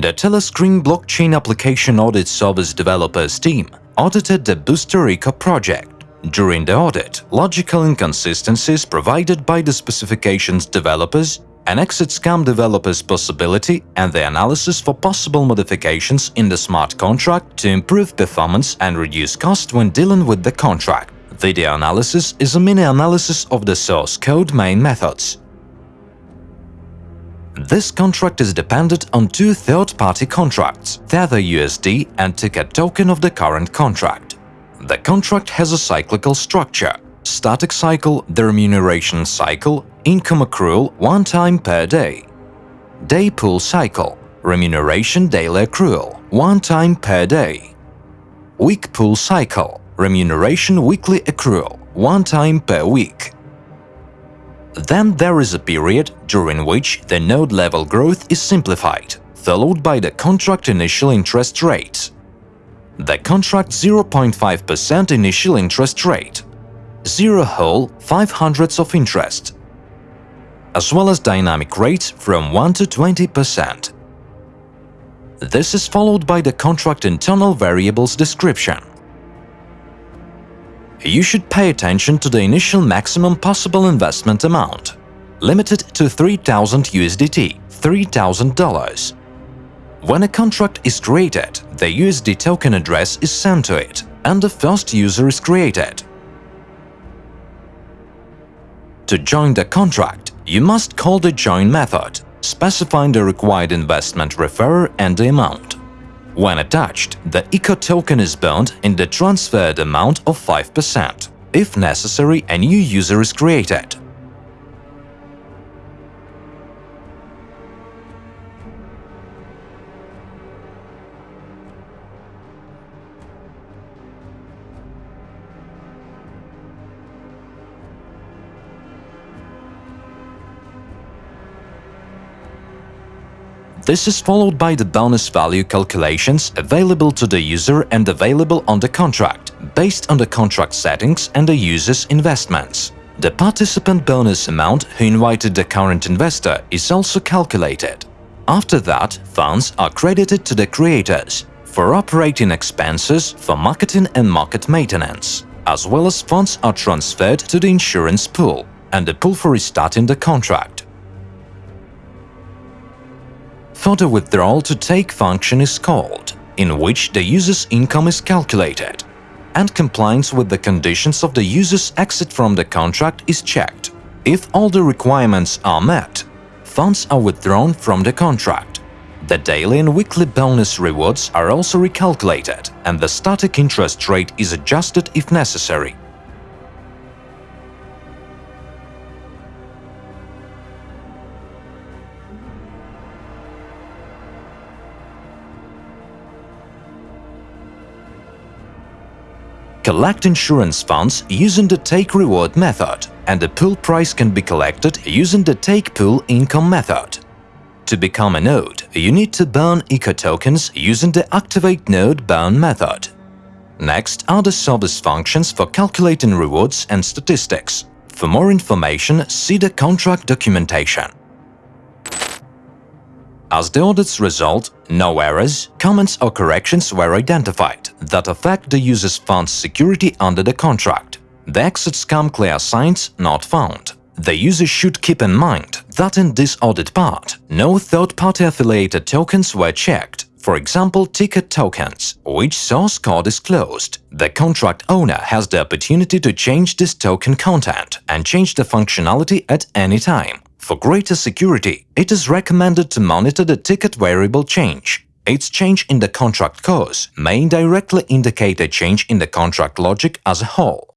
The Telescreen blockchain application audit service developers team audited the Booster Eco project. During the audit, logical inconsistencies provided by the specifications developers, an exit scam developer's possibility and the analysis for possible modifications in the smart contract to improve performance and reduce cost when dealing with the contract. Video analysis is a mini-analysis of the source code main methods. This contract is dependent on two third-party contracts, Tether USD and Ticket token of the current contract. The contract has a cyclical structure. Static cycle, the remuneration cycle, income accrual one time per day. Day pool cycle, remuneration daily accrual one time per day. Week pool cycle, remuneration weekly accrual one time per week. Then there is a period during which the node level growth is simplified, followed by the contract initial interest rate. The contract 0.5% initial interest rate, 0 whole 5 hundredths of interest, as well as dynamic rates from 1 to 20%. This is followed by the contract internal variables description you should pay attention to the initial maximum possible investment amount, limited to 3000 USDT, $3,000. When a contract is created, the USD token address is sent to it, and the first user is created. To join the contract, you must call the join method, specifying the required investment referrer and the amount. When attached, the ECO token is burned in the transferred amount of 5%. If necessary, a new user is created. This is followed by the bonus value calculations available to the user and available on the contract, based on the contract settings and the user's investments. The participant bonus amount who invited the current investor is also calculated. After that, funds are credited to the creators for operating expenses for marketing and market maintenance, as well as funds are transferred to the insurance pool and the pool for restarting the contract. Further withdrawal to take function is called, in which the user's income is calculated, and compliance with the conditions of the user's exit from the contract is checked. If all the requirements are met, funds are withdrawn from the contract. The daily and weekly bonus rewards are also recalculated, and the static interest rate is adjusted if necessary. Collect insurance funds using the take reward method, and the pool price can be collected using the take pool income method. To become a node, you need to burn eco tokens using the activate node burn method. Next are the service functions for calculating rewards and statistics. For more information, see the contract documentation. As the audit's result, no errors, comments or corrections were identified that affect the user's fund's security under the contract. The exit scam clear signs not found. The user should keep in mind that in this audit part, no third-party affiliated tokens were checked, for example ticket tokens, which source code is closed. The contract owner has the opportunity to change this token content and change the functionality at any time. For greater security, it is recommended to monitor the ticket variable change. Its change in the contract cause may indirectly indicate a change in the contract logic as a whole.